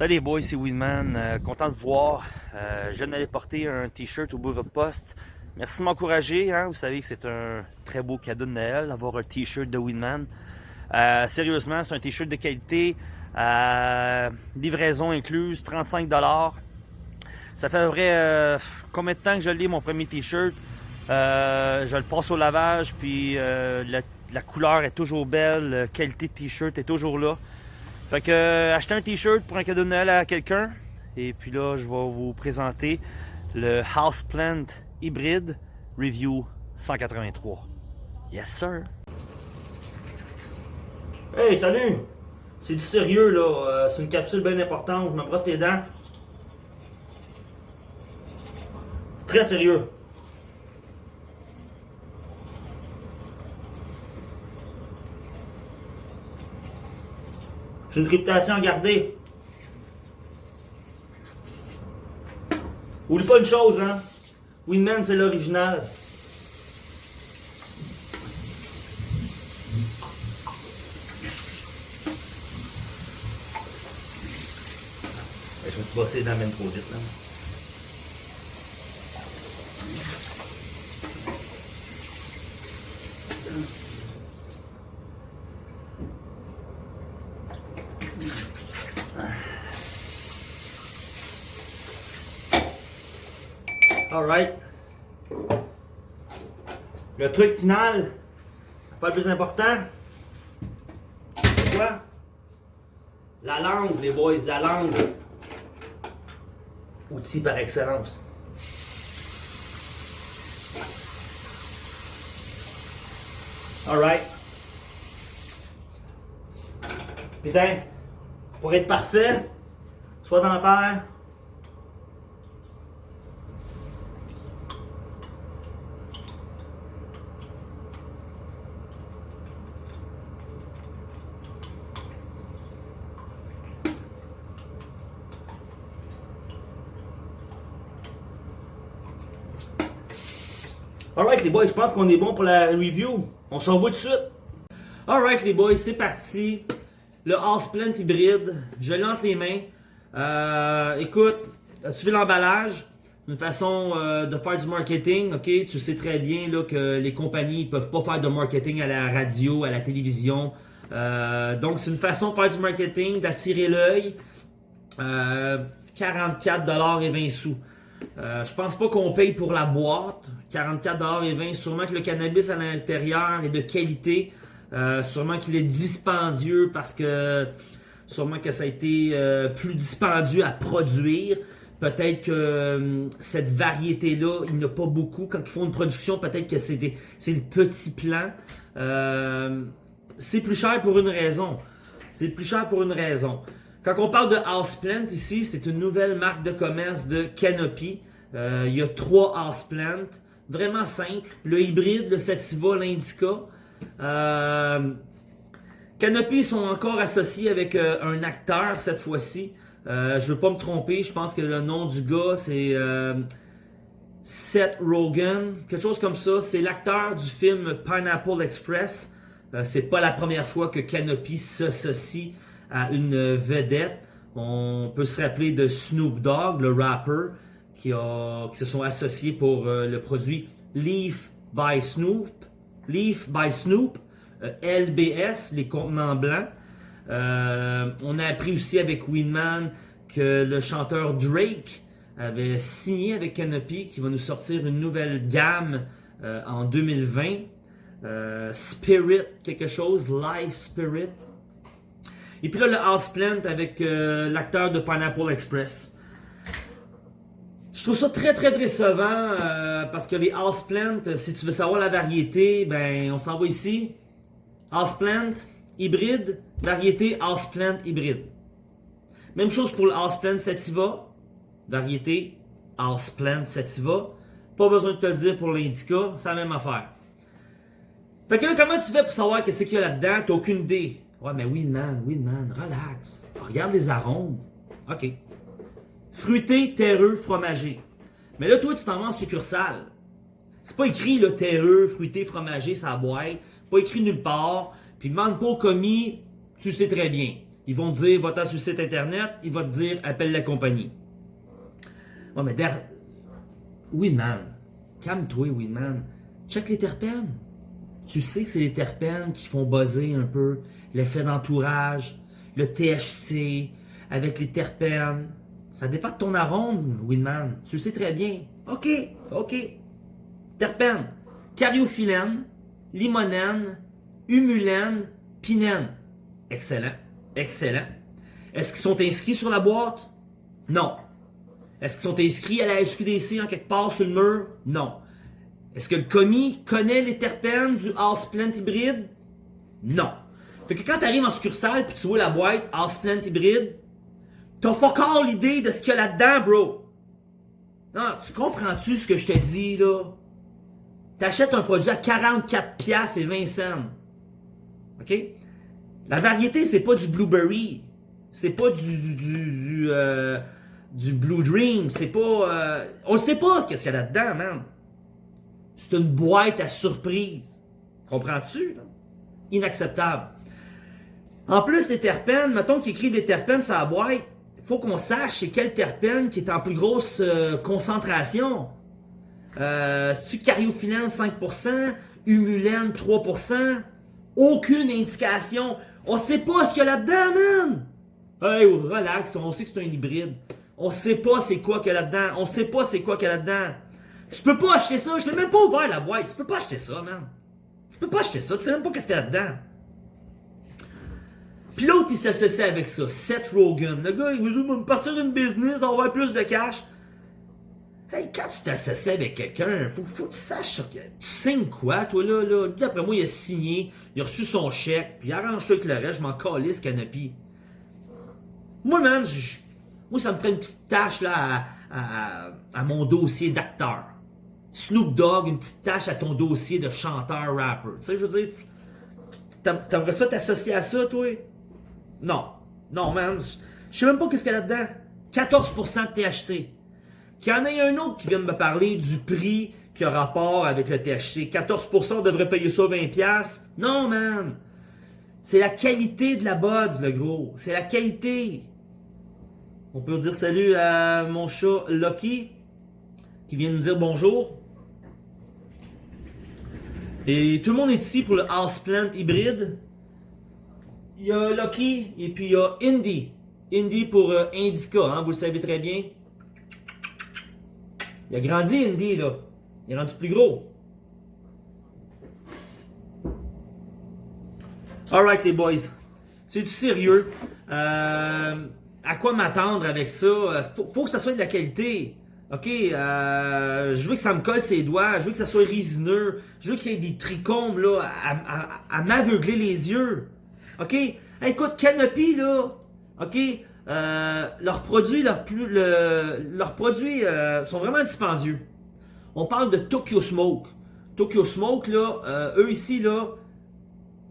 Salut les boys, c'est Winman. Euh, content de voir. Euh, je viens d'aller porter un t-shirt au bureau de poste. Merci de m'encourager. Hein. Vous savez que c'est un très beau cadeau de Noël d'avoir un t-shirt de Winman. Euh, sérieusement, c'est un t-shirt de qualité. livraison incluse, 35$. Ça fait vrai combien de temps que je lis mon premier t-shirt? je le passe au lavage, puis la, la, couleur est toujours belle, la qualité de t-shirt est toujours là. Fait que euh, acheter un t-shirt pour un cadeau de Noël à quelqu'un. Et puis là, je vais vous présenter le Houseplant Hybrid Review 183. Yes sir! Hey, salut! C'est du sérieux là, euh, c'est une capsule bien importante, je me brosse les dents. Très sérieux. J'ai une réputation à garder. Oublie pas une chose, hein. Winman, c'est l'original. Je me suis bossé dans même trop vite, là. Alright. Le truc final, pas le plus important, quoi? La langue, les boys, la langue. Outil par excellence. Alright. Putain, pour être parfait, soit dans Alright les boys, je pense qu'on est bon pour la review. On s'en va tout de suite. Alright les boys, c'est parti. Le Houseplant hybride, je l'ai les mains. Euh, écoute, tu vu l'emballage? Une façon euh, de faire du marketing, ok? Tu sais très bien que les compagnies ne peuvent pas faire de marketing à la radio, à la télévision. Euh, donc c'est une façon de faire du marketing, d'attirer l'œil. 44$ et 20 sous. Je pense pas qu'on paye pour la boîte. 44,20$. Sûrement que le cannabis à l'intérieur est de qualité. Euh, sûrement qu'il est dispendieux parce que sûrement que ça a été euh, plus dispendieux à produire. Peut-être que cette variété-là, il n'y a pas beaucoup. Quand ils font une production, peut-être que c'est des, des petits plants. c'est plus cher pour une raison. C'est plus cher pour une raison. Quand on parle de Houseplant ici, c'est une nouvelle marque de commerce de Canopy. Euh, il y a trois Houseplant, vraiment simple. Le hybride, le Sativa, l'Indica. Euh, Canopy sont encore associés avec euh, un acteur cette fois-ci. je ne veux pas me tromper, je pense que le nom du gars c'est Seth Rogen, quelque chose comme ça. C'est l'acteur du film Pineapple Express. c'est pas la première fois que Canopy s'associe à une vedette. On peut se rappeler de Snoop Dogg, le rapper, qui, se sont associés pour euh, le produit Leaf by Snoop. Leaf by Snoop, euh, LBS, les contenants blancs. Euh, on a appris aussi avec Winman que le chanteur Drake avait signé avec Canopy qui va nous sortir une nouvelle gamme en 2020. Spirit, quelque chose, Life Spirit. Et puis là, le Houseplant avec l'acteur de Pineapple Express. Je trouve ça très très décevant euh, parce que les Houseplant, si tu veux savoir la variété, ben on s'en va ici. Houseplant, hybride, variété Houseplant hybride. Même chose pour le Houseplant Sativa, variété Houseplant Sativa. Pas besoin de te le dire pour l'Indica, c'est la même affaire. Fait que là, comment tu fais pour savoir qu'est-ce qu'il y a là-dedans? T'as aucune idée. Ouais, mais oui, man, oui, man, relax. Regarde les arômes. OK. Fruité, terreux, fromager. Mais là, toi, tu t'en vas en succursale. C'est pas écrit le terreux, fruité, fromager, ça boîte. Pas écrit nulle part. Puis demande pas commis, tu sais très bien. Ils vont te dire, va-t'en sur site internet, il va te dire, appelle la compagnie. Ouais, mais der... Winman, calme-toi, Winman. Check les terpènes. Tu sais que c'est les terpènes qui font buzzer un peu l'effet d'entourage, le THC, avec les terpènes. Ça dépend de ton arôme, Winman. Tu le sais très bien. OK, OK. Terpènes. Cariophyllène, limonène, humulène, pinène. Excellent. Excellent. Est-ce qu'ils sont inscrits sur la boîte? Non. Est-ce qu'ils sont inscrits à la SQDC en quelque part sur le mur? Non. Est-ce que le commis connaît les terpènes du Houseplant hybride? Non. Fait que quand tu arrives en succursale puis tu vois la boîte Houseplant hybride, t'as pas encore l'idée de ce qu'il y a là-dedans, bro. Non, tu comprends-tu ce que je te dis, là? T'achètes un produit à 44 pièces et 20 cents. OK? La variété, c'est pas du blueberry. C'est pas du du, du, euh, du, Blue Dream. C'est pas... Euh, on sait pas qu'est-ce qu'il y a là-dedans, man. C'est une boîte à surprise. Comprends-tu? Inacceptable. En plus, les terpènes, mettons qu'ils écrivent les terpènes sur la boîte, faut qu'on sache c'est quel terpène qui est en plus grosse euh, concentration. Euh, c'est-tu cariophyllène 5%, humulène 3%, aucune indication. On sait pas ce qu'il y a là-dedans, man! Hey, relax, on sait que c'est un hybride. On sait pas c'est quoi qu'il y a là-dedans. On sait pas c'est quoi qu'il y a là-dedans. Tu peux pas acheter ça. Je l'ai même pas ouvert la boîte. Tu peux pas acheter ça, man. Tu peux pas acheter ça. Tu sais même pas qu'est-ce qu'il y a là-dedans. Puis l'autre, il s'associe avec ça. Seth Rogen. Le gars, il veut me partir d'une business, avoir plus de cash. Hey, quand tu t'associes avec quelqu'un, faut, faut que tu saches que tu signes quoi, toi, là, là. D'après moi, il a signé, il a reçu son chèque, puis arrange-toi avec le reste, je m'en calisse, canopy. Moi, man, moi, ça me ferait une petite tâche, là, à, à mon dossier d'acteur. Snoop Dogg, une petite tâche à ton dossier de chanteur-rapper. Tu sais, je veux dire, t'aimerais ça t'associer à ça, toi? Non. Non, man. Je sais même pas qu'est-ce qu'il y a là-dedans. 14% de THC. Qu'il y en ait un autre qui vient me parler du prix qui a rapport avec le THC. 14% devrait payer ça 20$. Non, man. C'est la qualité de la buds, le gros. C'est la qualité. On peut dire salut à mon chat Lucky qui vient nous dire bonjour. Et tout le monde est ici pour le Houseplant hybride. Il y a Lucky et puis il y a Indy. Indy pour euh, Indica, hein, vous le savez très bien. Il a grandi Indy là. Il est rendu plus gros. Alright les boys. C'est du sérieux? Euh, à quoi m'attendre avec ça? Euh, faut, faut que ça soit de la qualité. OK, je veux que ça me colle ses doigts, je veux que ça soit résineux, je veux qu'il y ait des trichomes là, à, m'aveugler les yeux. OK? écoute, Canopy, là, OK, euh, leurs produits, leurs, leurs produits euh, sont vraiment dispendieux. On parle de Tokyo Smoke. Tokyo Smoke, là, eux ici, là,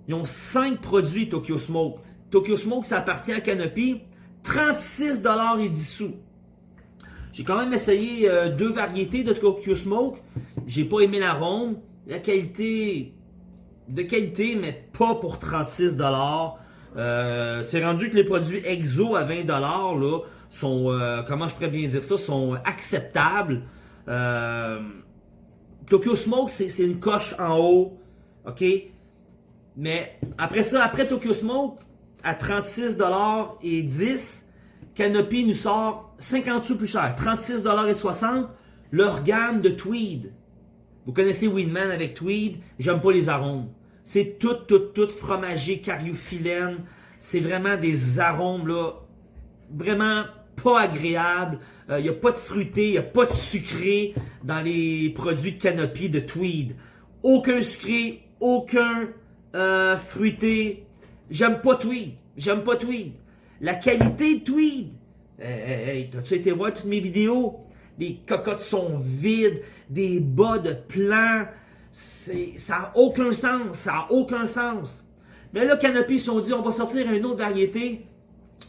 ils ont 5 produits Tokyo Smoke. Tokyo Smoke, ça appartient à Canopy. 36 et 10 sous. J'ai quand même essayé euh, deux variétés de Tokyo Smoke. J'ai pas aimé l'arôme. La qualité, de qualité, mais pas pour 36 euh, C'est rendu que les produits EXO à 20 là sont, euh, comment je pourrais bien dire ça, sont acceptables. Tokyo Smoke, c'est une coche en haut, ok? Mais après ça, après Tokyo Smoke, à 36 et 10, Canopy nous sort 50 sous plus cher, 36 et 60, leur gamme de Tweed. Vous connaissez Weedman avec Tweed, j'aime pas les arômes. C'est tout, tout, tout fromagé, cariophyllène. C'est vraiment des arômes, là, vraiment pas agréables. Il euh, n'y a pas de fruité, il n'y a pas de sucré dans les produits de Canopy de Tweed. Aucun sucré, aucun euh, fruité. J'aime pas Tweed. J'aime pas Tweed. La qualité de tweed. Hey, hey, t'as-tu été voir toutes mes vidéos? Les cocottes sont vides, des bas de plan. Ça n'a aucun sens, ça n'a aucun sens. Mais là, Canopy ils sont dit, on va sortir une autre variété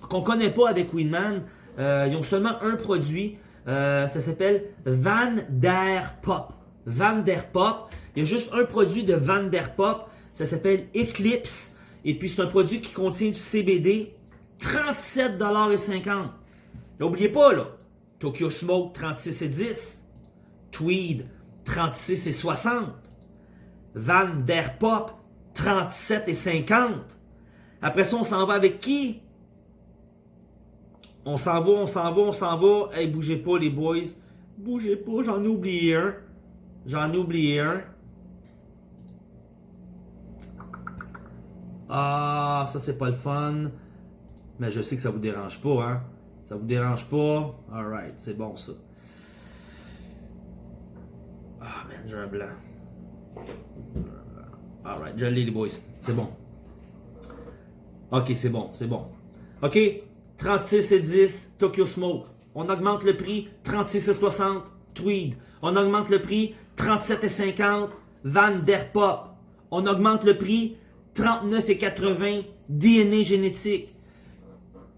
qu'on connaît pas avec Winman. Euh, ils ont seulement un produit. Euh, ça s'appelle Van Der Pop. Van Der Pop. Il y a juste un produit de Van Der Pop. Ça s'appelle Eclipse. Et puis c'est un produit qui contient du CBD. 37,50$. N'oubliez pas là. Tokyo Smoke 36,10$. Tweed 36,60$. Van Der Pop 37,50$. Après ça, on s'en va avec qui? On s'en va, on s'en va, on s'en va. Hey, bougez pas les boys. Bougez pas, j'en ai un. J'en ai un. Ah, ça c'est pas le fun. Mais je sais que ça vous dérange pas, hein. Ça vous dérange pas? Alright, c'est bon ça. Ah, man, j'ai un blanc. Alright, je l'ai les boys. C'est bon. Ok, c'est bon, c'est bon. Ok, 36 et 10, Tokyo Smoke. On augmente le prix, 36 et 60, Tweed. On augmente le prix, 37 et 50, Van Der Pop. On augmente le prix, 39 et 80, DNA génétique.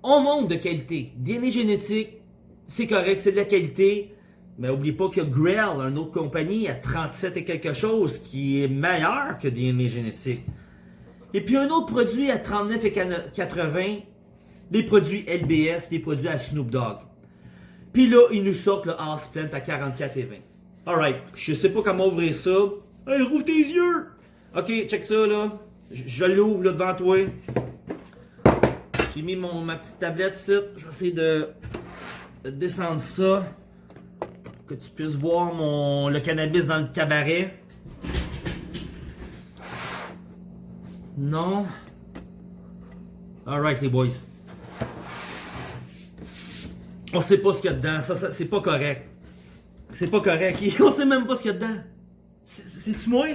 On monte de qualité. DNA génétique, c'est correct, c'est de la qualité. Mais n'oubliez pas que Grell, une autre compagnie, a 37 et quelque chose qui est meilleur que DNA génétique. Et puis un autre produit à 39 et 80, les produits LBS, les produits à Snoop Dogg. Puis là, ils nous sortent le House Plant à 44 et 20. Alright, je sais pas comment ouvrir ça. Hey, rouvre tes yeux! Ok, check ça là. Je, l'ouvre là devant toi. J'ai mis mon, ma petite tablette ici. Je vais essayer de descendre ça. Que tu puisses voir mon, le cannabis dans le cabaret. Non? Alright les boys. On sait pas ce qu'il y a dedans. Ça, ça c'est pas correct. C'est pas correct. On sait même pas ce qu'il y a dedans. C'est-tu moi?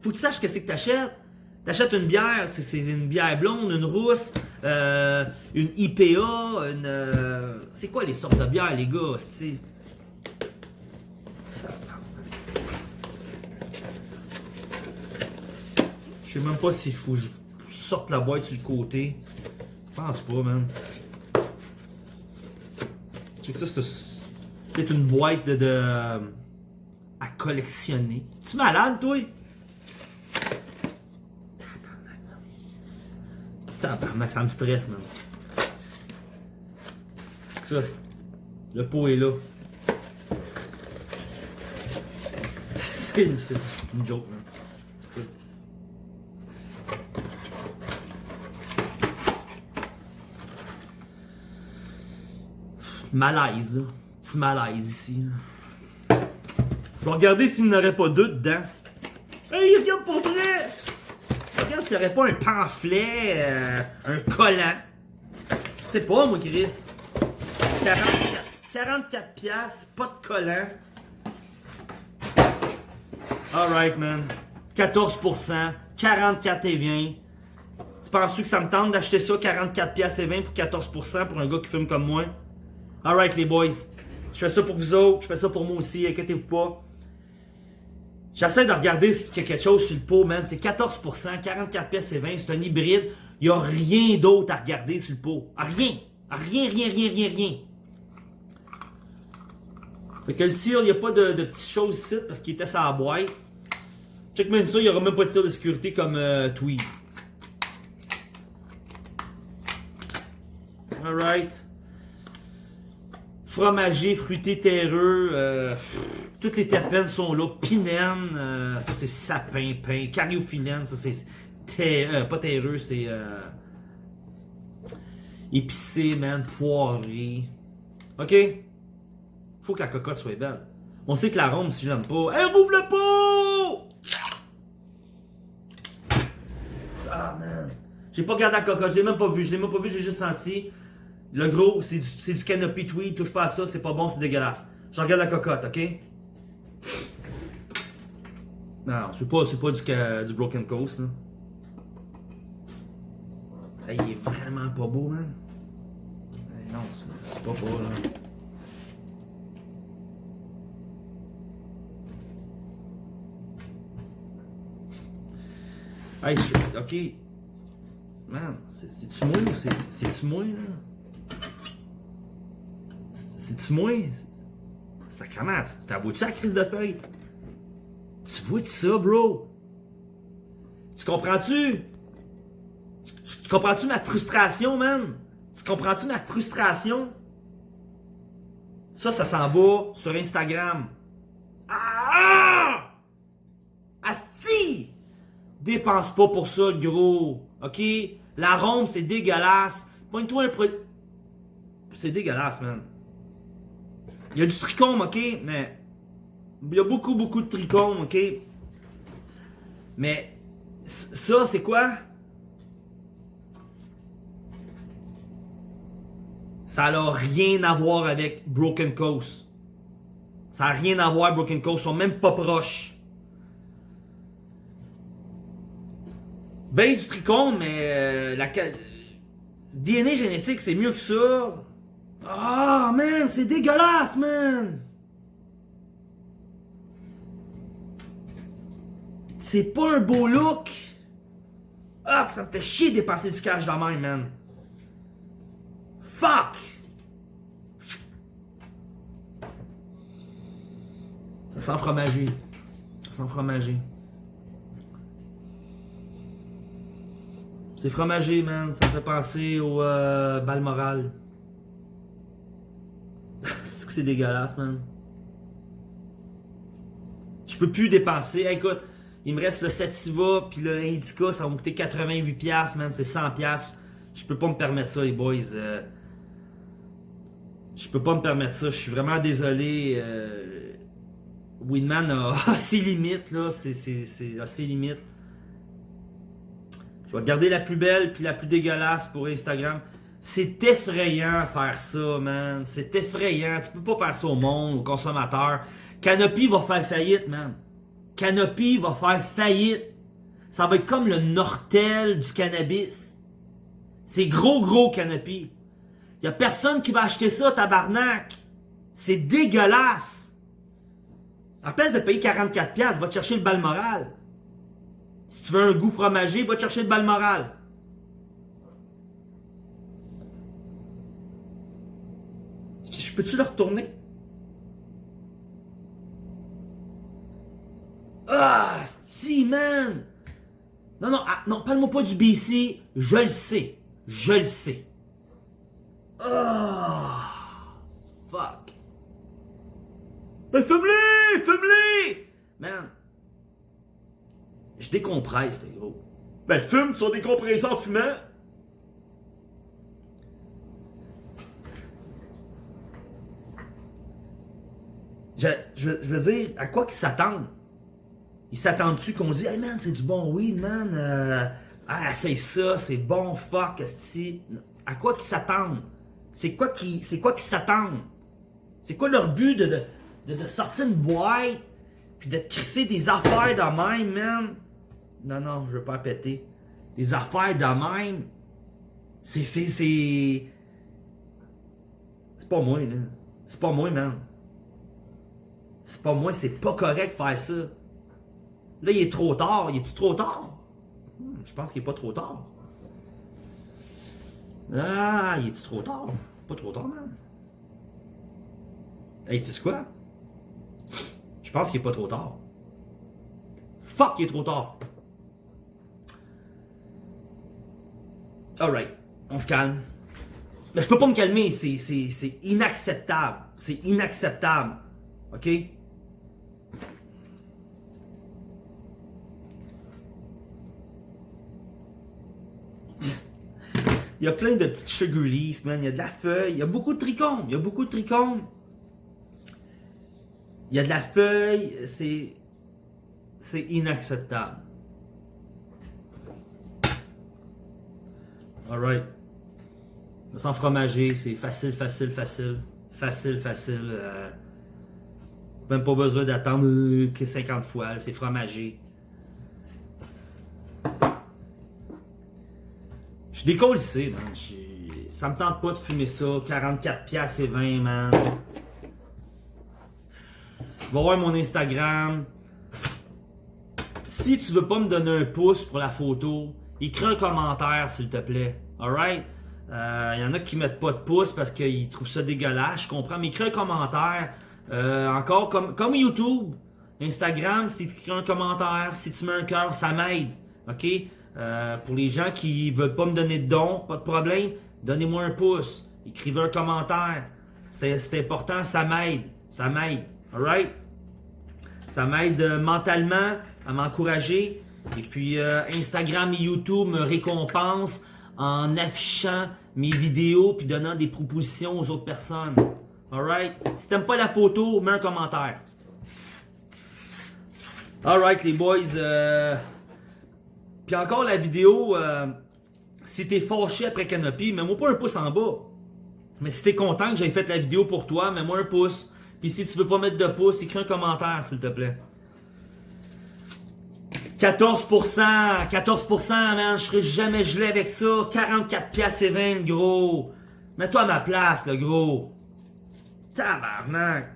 Faut que tu saches que c'est que t'achètes. T'achètes une bière, c'est une bière blonde, une rousse, euh, une IPA, une... Euh, c'est quoi les sortes de bières, les gars, Je sais même pas s'il faut que je sorte la boîte sur le côté. Je pense pas, man. Je sais que ça, c'est peut-être une boîte de, de, à collectionner. Tu malade, toi? Tabarnak, ça me stresse, man. Ça. Le pot est là. C'est une, joke. Ça. Malaise, là. Petit malaise ici. Là. Je vais regarder s'il n'y aurait pas deux dedans. Hey, regarde pour vrai! Regarde s'il n'y aurait pas un pamphlet, euh, un collant. C'est pas, moi, Chris. 44, 44 piastres, pas de collant. Alright, man. 14%, 44 et 20. Tu penses-tu que ça me tente d'acheter ça, 44 piastres et 20 pour 14% pour un gars qui fume comme moi? Alright, les boys. Je fais ça pour vous autres, je fais ça pour moi aussi, inquiétez-vous pas. J'essaie de regarder s'il y a quelque chose sur le pot, man. C'est 14%, 44 pièces et 20, c'est un hybride. Il n'y a rien d'autre à regarder sur le pot. rien. rien, rien, rien, rien, rien. Fait que le cire, il n'y a pas de, de, petites choses ici parce qu'il était la boîte. Check même ça, il n'y aura même pas de tir de sécurité comme euh, Tweed. Alright. Fromager, fruité, terreux. Euh, toutes les terpènes sont là. Pinène, euh, ça c'est sapin, pain. Cariophyllène, ça c'est euh, pas terreux, c'est épicé, man, poiré. Ok? Faut que la cocotte soit belle. On sait que l'arôme, si je l'aime pas. Hey, rouvre le pot! Ah, man. J'ai pas regardé la cocotte, je l'ai même pas vu. Je l'ai même pas vu, j'ai juste senti. Le gros, c'est du, du canopy tweed, touche pas à ça, c'est pas bon, c'est dégueulasse. Je regarde la cocotte, ok? Non, c'est pas, pas du, du Broken Coast, là. Il est vraiment pas beau, man. Hey, non, c'est pas beau, là. Hey, ok. Man, c'est-tu moi ou c'est-tu moi, là? C'est-tu moi? Sacrement, tu t'as vois-tu la crise de feuille? Tu vois-tu ça, bro? Tu comprends-tu? Tu, tu- tu comprends-tu ma frustration, man? Tu comprends-tu ma frustration? Ça, ça s'en va sur Instagram. Ah! Dépense pas pour ça, gros. OK? L'arôme, c'est dégueulasse. Pointe-toi un produit. C'est dégueulasse, man. Il y a du trichome, OK? Mais. Il y a beaucoup, beaucoup de trichome, OK? Mais. Ça, c'est quoi? Ça n'a rien à voir avec Broken Coast. Ça n'a rien à voir, Broken Coast. Ils sont même pas proches. Ben du trichome, mais euh, la DNA génétique, c'est mieux que ça. Ah, man, c'est dégueulasse, man. C'est pas un beau look. Ah, ça me fait chier de dépenser du cash dans la main, man. Fuck! Ça sent fromager. Ça sent fromager. C'est fromager, man. Ça me fait penser au euh, Balmoral. c'est que c'est dégueulasse, man. Je peux plus dépenser. Écoute, il me reste le Sativa puis le Indica, ça va me coûter 88$, piastres, man. C'est 100$. piastres. Je peux pas me permettre ça, les boys. Euh, je peux pas me permettre ça. Je suis vraiment désolé. Euh, Winman a, ses limites, là. C'est, ses limites. Je vais garder la plus belle puis la plus dégueulasse pour Instagram. C'est effrayant faire ça, man. C'est effrayant. Tu peux pas faire ça au monde, aux consommateurs. Canopy va faire faillite, man. Canopy va faire faillite. Ça va être comme le Nortel du cannabis. C'est gros, gros Canopy. Y a personne qui va acheter ça, tabarnak. C'est dégueulasse. À place de payer 44$, piastres, va te chercher le Balmoral. Si tu veux un goût fromager, va te chercher le Balmoral. Je peux-tu le retourner? Ah, si, man! Non, non, ah, non, parle-moi pas du BC. Je le sais. Je le sais. Ah, fuck. Ben, fume-les! Fume-les! Man, je décompresse, les gros. Ben, fume, tu vas décompresser en fumant. Je, je, veux- je veux dire, à quoi qu'ils s'attendent? Ils s'attendent-tu qu'on dise, hey man, c'est du bon weed, man? Euh, ah, c'est ça, c'est bon, fuck, esti. À quoi qu'ils s'attendent? C'est quoi qui, c'est quoi qu'ils s'attendent? C'est quoi leur but de, de, de, de sortir une boîte, puis de te crisser des affaires de même, man? Non, non, je veux pas péter. Des affaires de même. C'est, c'est, c'est. C'est pas moi, là. C'est pas moi, man. C'est pas moi, c'est pas correct de faire ça. Là, il est trop tard. Il est-tu trop tard? Hmm, je pense qu'il est pas trop tard. Ah, il est-tu trop tard? Pas trop tard, man. Hey, tu sais quoi? Je pense qu'il est pas trop tard. Fuck, il est trop tard. Alright, on se calme. Mais je peux pas me calmer, c'est, inacceptable. C'est inacceptable. OK? Il y a plein de petites sugar leaves, man. Il y a de la feuille. Il y a beaucoup de trichomes. Il y a beaucoup de trichomes. Il y a de la feuille. C'est. C'est inacceptable. Alright. Sans fromager, c'est facile, facile, facile. Facile, facile. euh, Même pas besoin d'attendre euh, que 50 fois. C'est fromagé. Je décolle ici, man. Ça me tente pas de fumer ça. 44 piastres et 20, man. Va voir mon Instagram. Si tu veux pas me donner un pouce pour la photo, écris un commentaire, s'il te plaît. Alright? Il y en a qui mettent pas de pouce parce qu'ils trouvent ça dégueulasse. Je comprends. Mais écris un commentaire. Euh, encore, comme, YouTube, Instagram, si tu écris un commentaire, si tu mets un cœur, ça m'aide. OK? Euh, pour les gens qui veulent pas me donner de dons, pas de problème, donnez-moi un pouce. Écrivez un commentaire. C'est important, ça m'aide. Ça m'aide. Alright? Ça m'aide euh, mentalement à m'encourager. Et puis euh, Instagram et YouTube me récompensent en affichant mes vidéos puis donnant des propositions aux autres personnes. Alright? Si t'aimes pas la photo, mets un commentaire. Alright les boys. Euh... Puis encore la vidéo, euh... si t'es fâché après Canopy, mets-moi pas un pouce en bas. Mais si t'es content que j'ai fait la vidéo pour toi, mets-moi un pouce. Puis si tu veux pas mettre de pouce, écris un commentaire s'il te plaît. 14%, 14%, man, je serai jamais gelé avec ça. 44 piastres et 20, gros. Mets-toi à ma place, le gros. Tabarnak.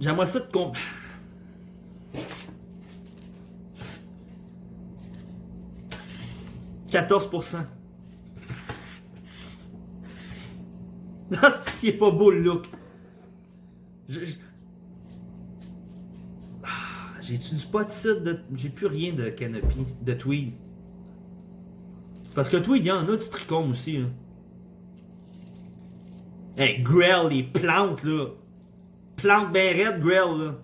J'aimerais ça te comp... « 14%. Ah, c'est pas beau le look. Je... J'ai-tu du pot de. J'ai plus rien de canopy, de tweed. Parce que tweed, il y en a du tricôme aussi. Hein. Hey, Grell, les plantes, là. Plantes bien raides, Grell, là.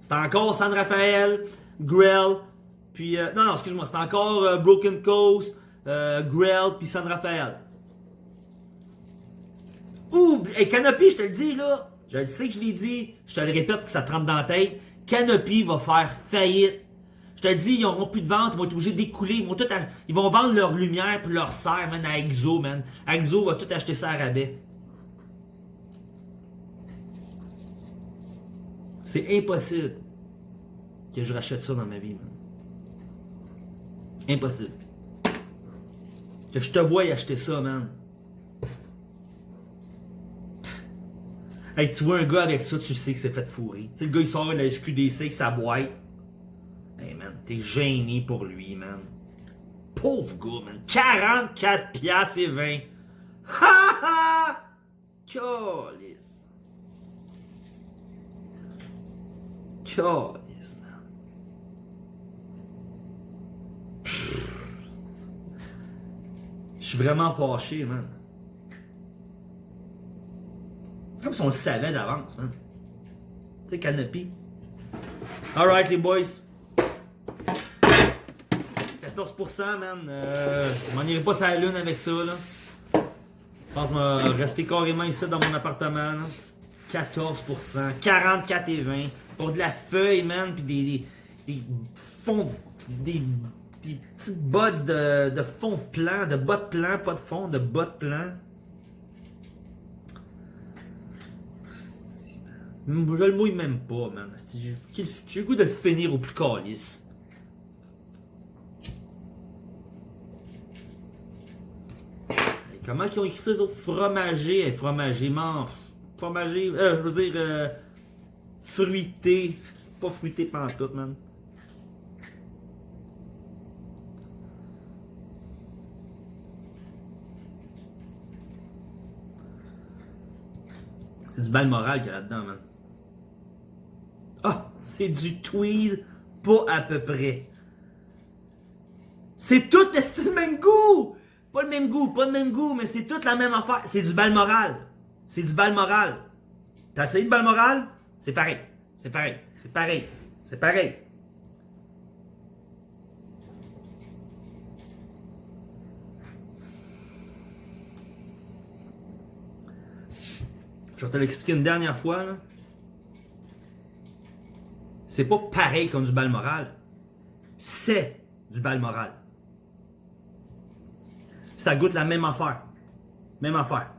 C'est encore San Rafael, Grell, puis. Euh, non, non, excuse-moi, c'est encore euh, Broken Coast, euh, Grell, puis San Rafael. Ouh, hey, Canopy, je te le dis, là. Je sais que je l'ai dit, je te le répète que ça te rentre dans la tête. Canopy va faire faillite. Je te dis, ils n'auront plus de vente, ils vont être obligés d'écouler, ils vont vendre leur lumière puis leur serre, man, à Exo, man. Exo va tout acheter ça à rabais. C'est impossible que je rachète ça dans ma vie, man. Impossible. Que je te voie acheter ça, man. Hey, tu vois un gars avec ça, tu sais que c'est fait fourrer. Tu sais, le gars, il sort de la SQDC avec sa boîte. Hey, man, t'es gêné pour lui, man. Pauvre gars, man. 44 piastres et 20. Ha ha! Calice. Calice, man. Je suis vraiment fâché, man. C'est comme si on le savait d'avance, man. Tu sais, Canopy. Alright, les boys. 14%, man. Euh, je m'en irai pas sur la lune avec ça, là. Je pense vais rester carrément ici dans mon appartement, là. 14%. 44 et 20. Pour de la feuille, man. Puis des, des, fonds. Des, petites bottes de, de fond de plan. De bottes plan, pas de fond, de bottes plan. Je le mouille même pas, man. J'ai le goût de le finir au plus calice. Comment ils ont écrit ça, les? Fromager, fromager, man. Fromager, euh, je veux dire, euh, fruité. Pas fruité pantoute, man. C'est du moral qu'il y a là-dedans, man. Ah, c'est du tweed, pas à peu près. C'est tout le même goût! Pas le même goût, pas le même goût, mais c'est toute la même affaire. C'est du moral. C'est du moral. T'as essayé de moral? C'est pareil. C'est pareil. C'est pareil. C'est pareil. Je vais te l'expliquer une dernière fois. Là c'est pas pareil comme du bal moral. C'est du bal moral. Ça goûte la même affaire. Même affaire.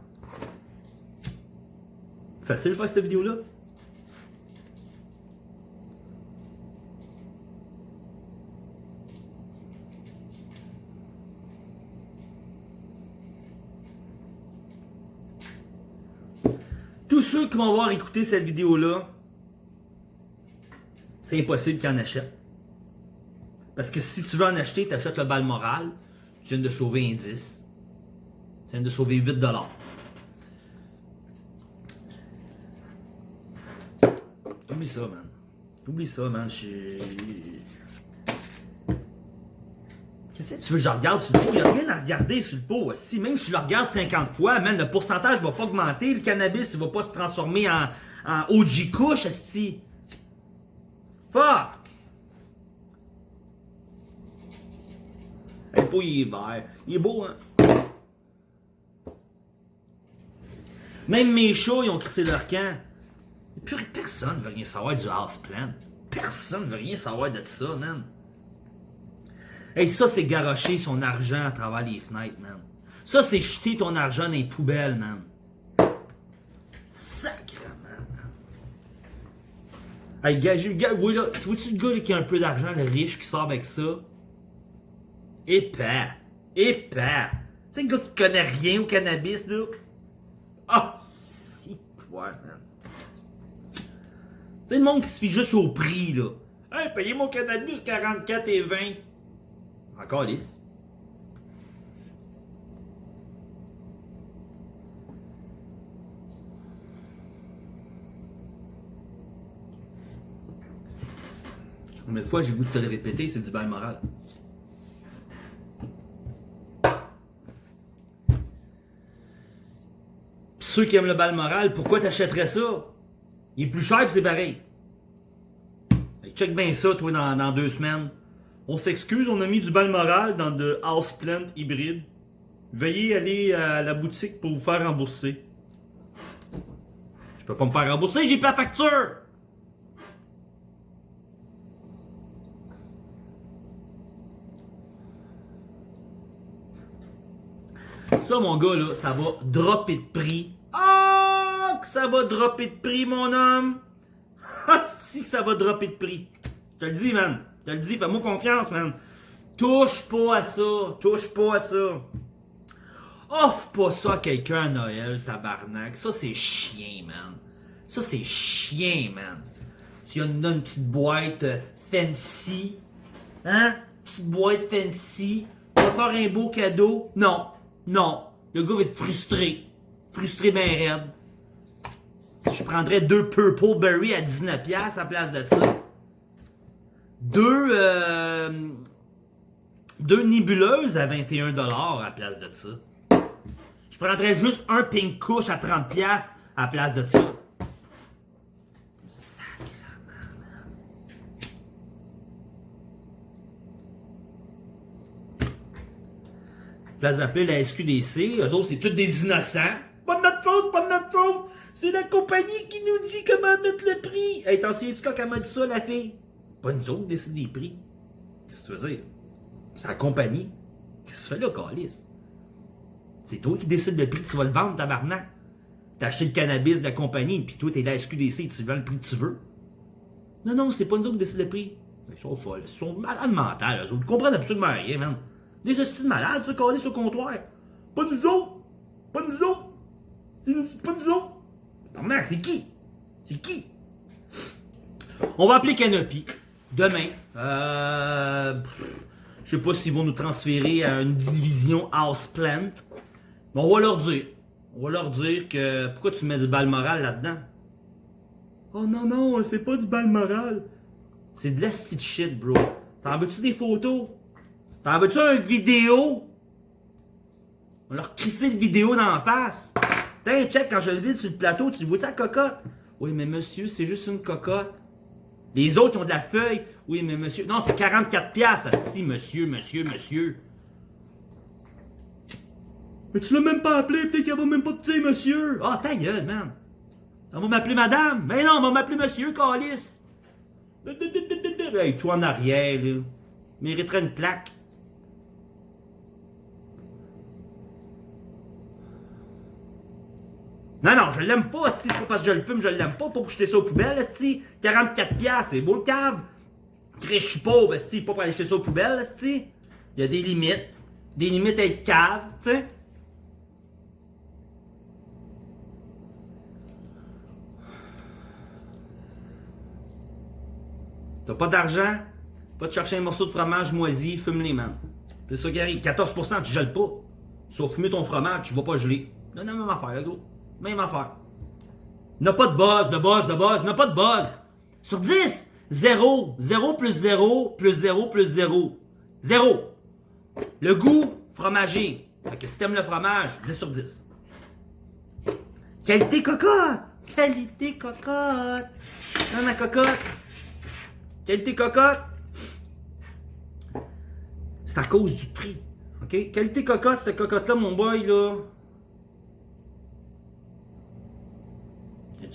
Facile faire cette vidéo-là? Tous ceux qui vont avoir écouté cette vidéo-là, c'est impossible qu'ils en achète, Parce que si tu veux en acheter, tu achètes le Balmoral, tu viens de sauver un 10. Tu viens de sauver 8 Oublie ça, man. Oublie ça, man. Qu'est-ce que tu veux que je regarde sur le pot? Il n'y a rien à regarder sur le pot. Si même si je le regarde 50 fois, man, le pourcentage ne va pas augmenter. Le cannabis ne va pas se transformer en, en OG couche. Si. Fuck! Le pot, il est beau, hein? Même mes chats, ils ont crissé leur camp. Et puis personne ne veut rien savoir du houseplant. Personne ne veut rien savoir de ça, man. Hey, ça, c'est garocher son argent à travers les fenêtres, man. Ça, c'est jeter ton argent dans les poubelles, man. Man. Hey, gars, oui, là, tu vois-tu le gars là, qui a un peu d'argent, le riche, qui sort avec ça? Épais. Épais. Tu sais, le gars qui connaît rien au cannabis, là? Oh, si, toi, man. C'est le monde qui se fie juste au prix, là. Hey, payez mon cannabis 44 et 20. Encore lisse. De fois j'ai de te le répéter, c'est du bail moral. ceux qui aiment le bal moral, pourquoi t'achèterais ça? Il est plus cher et c'est pareil. check bien ça, toi, dans, deux semaines. On s'excuse, on a mis du bal moral dans de houseplant hybride. Veuillez aller à la boutique pour vous faire rembourser. Je peux pas me faire rembourser, j'ai pas la facture! Ça, mon gars, là, ça va dropper de prix ah, que ça va dropper de prix, mon homme! Ah, si que ça va dropper de prix! Je te le dis, man! Je te le dis, fais-moi confiance, man! Touche pas à ça! Touche pas à ça! Offre pas ça à quelqu'un à Noël, tabarnak! Ça, c'est chien, man! Ça, c'est chien, man! Tu as une, une petite boîte euh, fancy, hein? Petite boîte fancy, pas faire un beau cadeau? Non! Non! Le gars va être frustré frustré bien raide. Je prendrais deux Purple Berry à 19$ à place de ça. Deux, euh, deux nébuleuses à 21$ à la place de ça. Je prendrais juste un Pink Kush à 30$ à la place de ça. Place d'appeler la SQDC, eux autres, c'est tous des innocents. Pas de notre faute, pas de notre faute. C'est la compagnie qui nous dit comment mettre le prix. Hey, t'en souviens-tu quand elle m'a dit ça, la fille? Pas nous autres décide des prix. Qu'est-ce que tu veux dire? C'est la compagnie. Qu'est-ce que tu fais là, Calis? C'est toi qui décides le prix que tu vas le vendre, tabarnak. T'as acheté le cannabis de la compagnie, puis toi, t'es la SQDC, tu vends le prix que tu veux. Non, non, c'est pas nous autres qui décident le prix. Ils sont folles, ils sont malades mentales, eux autres. Ils comprennent absolument rien, man. Des hosties de malades, ça, Calis au comptoir. Pas nous autres. Pas nous autres. C'est pas nous autres. C'est qui? C'est qui? On va appeler Canopy. Demain. Euh, je sais pas s'ils vont nous transférer à une division Houseplant. Mais on va leur dire. On va leur dire que... Pourquoi tu mets du bal moral là-dedans? Oh non, non, c'est pas du bal moral. C'est de la shit, bro. T'en veux-tu des photos? T'en veux-tu une vidéo? On leur crissé le vidéo dans la face. Tiens, check, quand je le vide sur le plateau, tu vois ça cocotte? Oui, mais monsieur, c'est juste une cocotte. Les autres ont de la feuille. Oui, mais monsieur. Non, c'est 44 piastres. Si, monsieur, monsieur, monsieur. Mais tu l'as même pas appelé, peut-être qu'elle va même pas dire monsieur. Ah, ta gueule, man. On va m'appeler madame. Mais non, on va m'appeler monsieur, Calis. Hey, toi en arrière, là. Mériterait une plaque. Non, non, je l'aime pas, si c'est pas parce que je le fume, je l'aime pas, pas pour jeter ça aux poubelles, si 44 piastres, c'est beau le cave. je suis pauvre, si pas pour aller jeter ça aux poubelles, si Il y a des limites. Des limites à être cave, tu sais. T'as pas d'argent? Va te chercher un morceau de fromage moisi, fume-les, man. C'est ça qui arrive. 14%, tu gèles pas. Sauf fumer ton fromage, tu vas pas geler. Non, non, faire, là, gros. Même affaire. N'a pas de buzz, de buzz, de buzz, n'a pas de buzz. Sur 10, 0. 0 plus 0 plus 0 plus 0. 0. Le goût, fromager. Fait que si t'aimes le fromage, 10 sur 10. Qualité cocotte! Qualité cocotte! Dans ma cocotte! Qualité cocotte! C'est à cause du prix. OK? Qualité cocotte, cette cocotte-là, mon boy, là.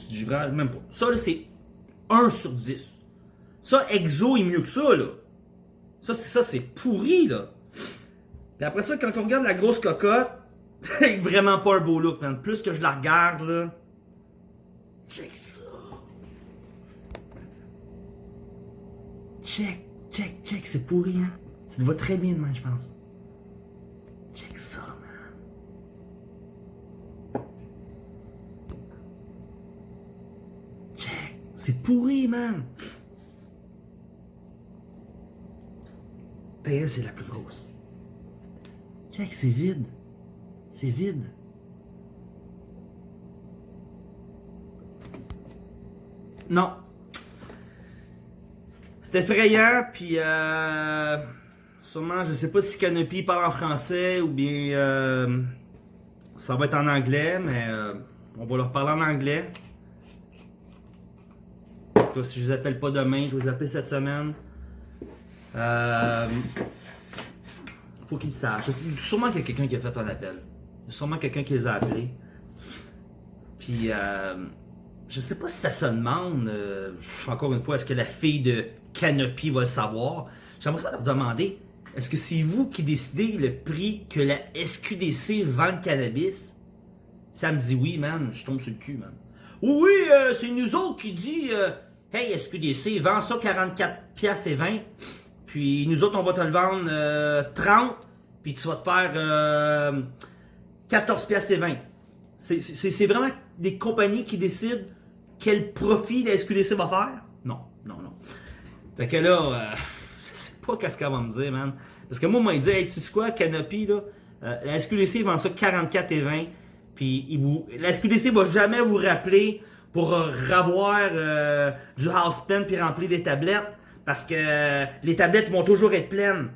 Du givrage? Même pas. Ça, là, c'est 1 sur 10. Ça, Exo est mieux que ça, là. Ça, c'est ça, c'est pourri, là. Puis après ça, quand on regarde la grosse cocotte, c'est vraiment pas un beau look, man. Plus que je la regarde, là. Check ça. Check, check, check. C'est pourri, hein. Ça te va très bien, man, je pense. Check ça, man. Check. C'est pourri, man. D'ailleurs, c'est la plus grosse. Check, c'est vide. C'est vide. Non. C'est effrayant, puis euh, sûrement, je sais pas si Canopy parle en français ou bien euh, ça va être en anglais, mais euh, on va leur parler en anglais. Si je les appelle pas demain, je les appeler cette semaine. Euh, faut qu'ils sachent. Sûrement qu'il y a quelqu'un qui a fait un appel. Sûrement quelqu'un qui les a appelés. Puis, euh, je sais pas si ça se demande, euh, encore une fois, est-ce que la fille de Canopy va le savoir? J'aimerais leur demander, est-ce que c'est vous qui décidez le prix que la SQDC vend le cannabis? Ça me dit oui, man, je tombe sur le cul, man. Oui, euh, c'est nous autres qui dit, euh, hey, SQDC, vend ça 44 pièces et 20. Puis nous autres, on va te le vendre euh, 30, puis tu vas te faire euh, 14 pièces et 20. C'est- C'est c'est vraiment des compagnies qui décident quel profit la SQDC va faire? Non, non, non. Fait que là, euh, je sais pas qu'est-ce qu'elle va me dire, man. Parce que moi, moi, il dit, hey, tu sais quoi, Canopy, là, euh, la SQDC vend ça 44 et 20, puis il vous, la SQDC va jamais vous rappeler pour euh, revoir euh, du house pen puis remplir les tablettes, parce que euh, les tablettes vont toujours être pleines.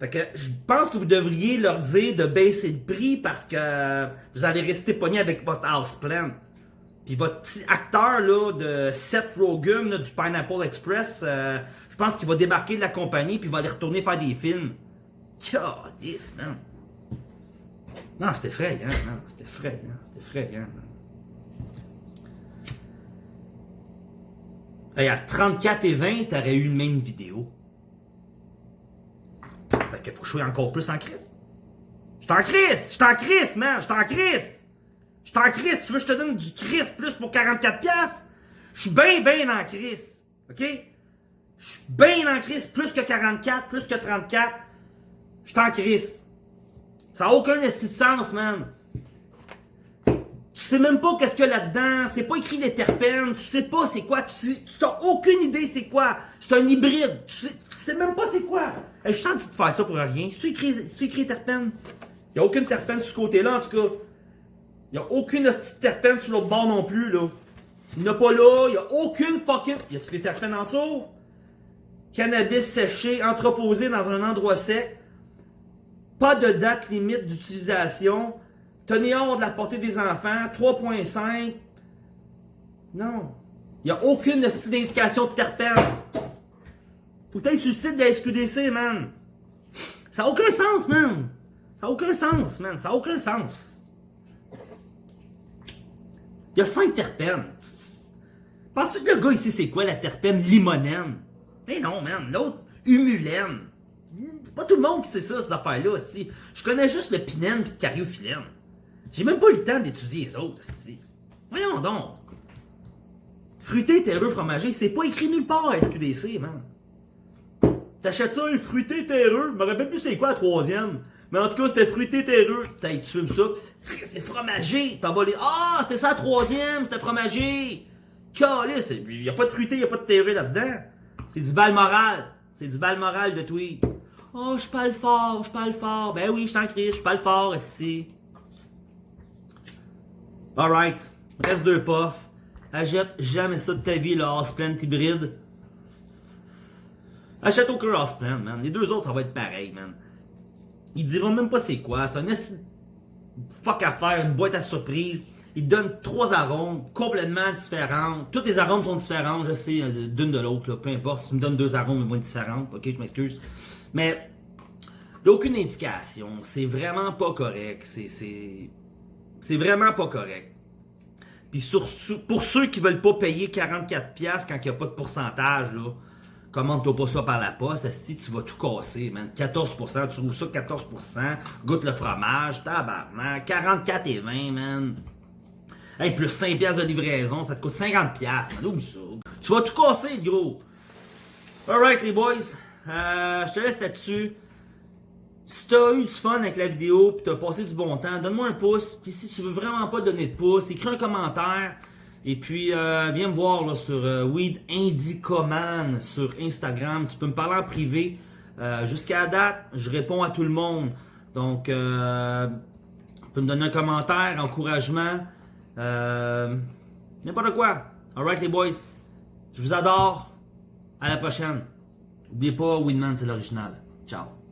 Fait que je pense que vous devriez leur dire de baisser le prix parce que euh, vous allez rester pogné avec votre house plan. Puis votre petit acteur là, de Seth Rogen du Pineapple Express, je pense qu'il va débarquer de la compagnie puis il va aller retourner faire des films. Calice, man. Non, c'était effrayant, non, c'était effrayant, c'était effrayant, man. Hey, à 34 et 20, t'aurais eu une même vidéo. Fait que faut que je sois encore plus en crise. Je suis en crise! Je suis en crise, man! Je suis en crise! Je suis en crise! Tu veux que je te donne du crise plus pour 44$? piastres? Je suis bien, bien en crise. OK? Je suis bien en crise, plus que 44, plus que 34. Je suis en crise. Ça n'a aucun esti de sens, man. Tu sais même pas qu'est-ce qu'il y a là-dedans. C'est pas écrit les terpènes. Tu sais pas c'est quoi. Tu, sais, tu as aucune idée c'est quoi. C'est un hybride. Tu sais, tu sais même pas c'est quoi. Hey, je suis en train de faire ça pour rien. C'est écrit, écrit terpène. Il a aucune terpène sur ce côté-là, en tout cas. Il y a aucune terpène sur l'autre bord non plus, là. Il n'y en a pas là. Il y a aucune fucking... Y a-tu des terpènes en dessous? Cannabis séché, entreposé dans un endroit sec. Pas de date limite d'utilisation. Tenez hors de la portée des enfants. 3.5. Non. Il n'y a aucune d'indication de terpène. Faut que t'ailles sur le site de la SQDC, man. Ça n'a aucun sens, man. Ça n'a aucun sens, man. Ça n'a aucun sens. Il y a 5 terpènes. Penses-tu que le gars ici, c'est quoi la terpène limonène? Mais non, man. L'autre, humulène. C'est pas tout le monde qui sait ça, ces affaires-là aussi. Je connais juste le pinène et le cariophyllène. J'ai même pas eu le temps d'étudier les autres, aussi. Voyons donc. Fruité, terreux, fromager, c'est pas écrit nulle part à SQDC, man. T'achètes ça, un fruité terreux? Je me rappelle plus c'est quoi la troisième. Mais en tout cas, c'était fruité terreux. T'as, tu fumes ça. C'est fromager. T'en vas les. Ah, c'est ça la troisième, c'était fromager. Calice, y a pas de fruité, y a pas de terreux là-dedans. C'est du bal moral. C'est du bal moral de tweet. Oh, je parle fort, je parle fort. Ben oui, je t'en crie, je parle fort, ici. Alright. Reste deux puffs. Achète jamais ça de ta vie, le Houseplant hybride. Achète aucun Houseplant, man. Les deux autres, ça va être pareil, man. Ils diront même pas c'est quoi. C'est un fuck à faire, une boîte à surprise. Ils donnent trois arômes complètement différents. Toutes les arômes sont différents, je sais, euh, d'une de l'autre. Peu importe, si tu me donnes deux arômes, ils vont être différents. Ok, je m'excuse. Mais, aucune indication. C'est vraiment pas correct. C'est vraiment pas correct. Puis pour ceux qui veulent pas payer 44$ quand il n'y a pas de pourcentage, là, commande-toi pas ça par la poste, si tu vas tout casser, man. 14%, tu roules ça 14%, goûte le fromage, tabarnak, 44 et 20, man. Hey, plus 5 pièces de livraison, ça te coûte 50 pièces, man. Ça. Tu vas tout casser, gros. Alright, les boys. Euh, je te laisse là-dessus. Si t'as eu du fun avec la vidéo puis t'as passé du bon temps, donne-moi un pouce. Puis si tu veux vraiment pas donner de pouce, écris un commentaire. Et puis, euh, viens me voir là, sur euh, Weed Indicoman sur Instagram. Tu peux me parler en privé. Euh, jusqu'à la date, je réponds à tout le monde. Donc, euh, tu peux me donner un commentaire, encouragement. N'importe quoi. Alright les boys. Je vous adore. À la prochaine. N'oubliez pas, Weedman c'est l'original. Ciao.